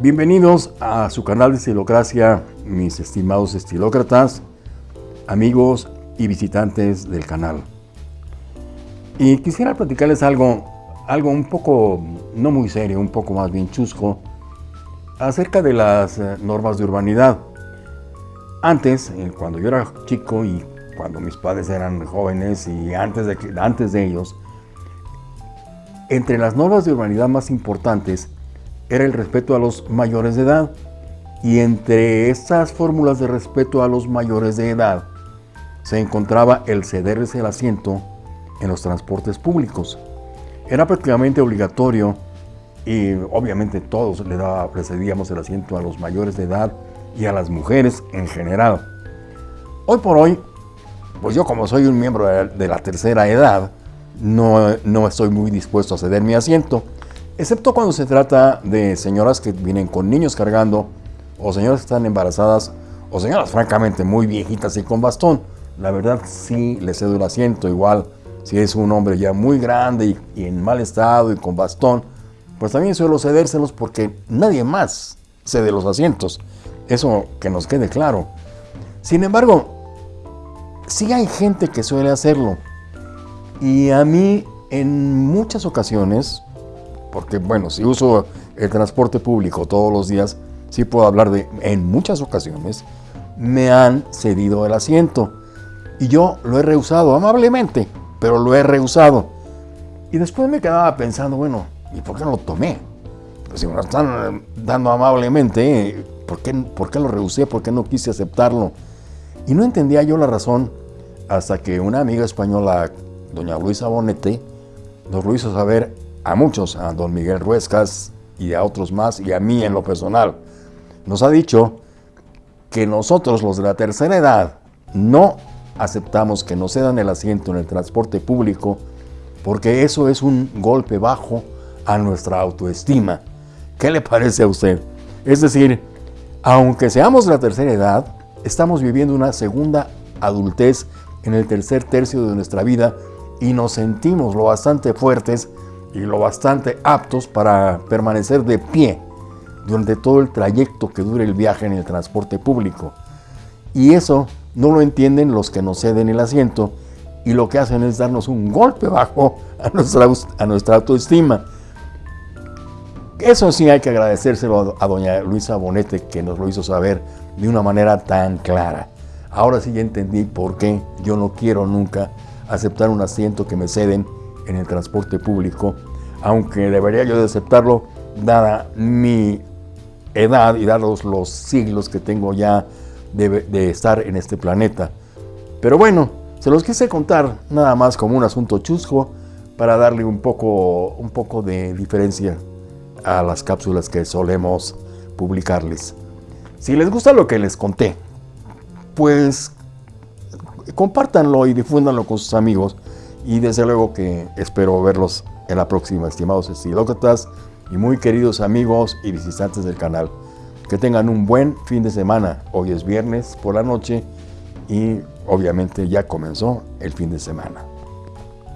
Bienvenidos a su canal de Estilocracia, mis estimados estilócratas, amigos y visitantes del canal. Y quisiera platicarles algo, algo un poco, no muy serio, un poco más bien chusco, acerca de las eh, normas de urbanidad. Antes, eh, cuando yo era chico y cuando mis padres eran jóvenes y antes de, antes de ellos, entre las normas de urbanidad más importantes era el respeto a los mayores de edad. Y entre estas fórmulas de respeto a los mayores de edad se encontraba el cederles el asiento en los transportes públicos. Era prácticamente obligatorio y obviamente todos le, daba, cedíamos el asiento a los mayores de edad y a las mujeres en general. Hoy por hoy, pues yo como soy un miembro de la tercera edad, no, no estoy muy dispuesto a ceder mi asiento, excepto cuando se trata de señoras que vienen con niños cargando, o señoras que están embarazadas, o señoras francamente muy viejitas y con bastón. La verdad sí le cedo el asiento, igual si es un hombre ya muy grande y, en mal estado y con bastón, pues también suelo cedérselos porque nadie más cede los asientos. Eso que nos quede claro. Sin embargo, sí hay gente que suele hacerlo. Y a mí en muchas ocasiones, porque bueno, si uso el transporte público todos los días, sí puedo hablar de en muchas ocasiones, me han cedido el asiento. Y yo lo he rehusado amablemente, pero lo he rehusado. Y después me quedaba pensando, bueno, ¿y por qué no lo tomé? Pues si me lo están dando amablemente, ¿por qué, ¿por qué lo rehusé? ¿Por qué no quise aceptarlo? Y no entendía yo la razón hasta que una amiga española doña Luisa Bonete, nos lo hizo saber a muchos, a don Miguel Ruescas y a otros más, y a mí en lo personal. Nos ha dicho que nosotros, los de la tercera edad, no aceptamos que nos cedan el asiento en el transporte público porque eso es un golpe bajo a nuestra autoestima. ¿Qué le parece a usted? Es decir, aunque seamos de la tercera edad, estamos viviendo una segunda adultez en el tercer tercio de nuestra vida y nos sentimos lo bastante fuertes y lo bastante aptos para permanecer de pie durante todo el trayecto que dure el viaje en el transporte público. Y eso no lo entienden los que nos ceden el asiento y lo que hacen es darnos un golpe bajo a nuestra, a nuestra autoestima. Eso sí hay que agradecérselo a, doña Luisa Bonete que nos lo hizo saber de una manera tan clara. Ahora sí ya entendí por qué yo no quiero nunca aceptar un asiento que me ceden en el transporte público, aunque debería yo de aceptarlo dada mi edad y dados los siglos que tengo ya de, estar en este planeta. Pero bueno, se los quise contar nada más como un asunto chusco para darle un poco, un poco de diferencia a las cápsulas que solemos publicarles. Si les gusta lo que les conté, pues compártanlo y difúndanlo con sus amigos. Y desde luego que espero verlos en la próxima, estimados estilócratas y muy queridos amigos y visitantes del canal. Que tengan un buen fin de semana. Hoy es viernes por la noche y obviamente ya comenzó el fin de semana.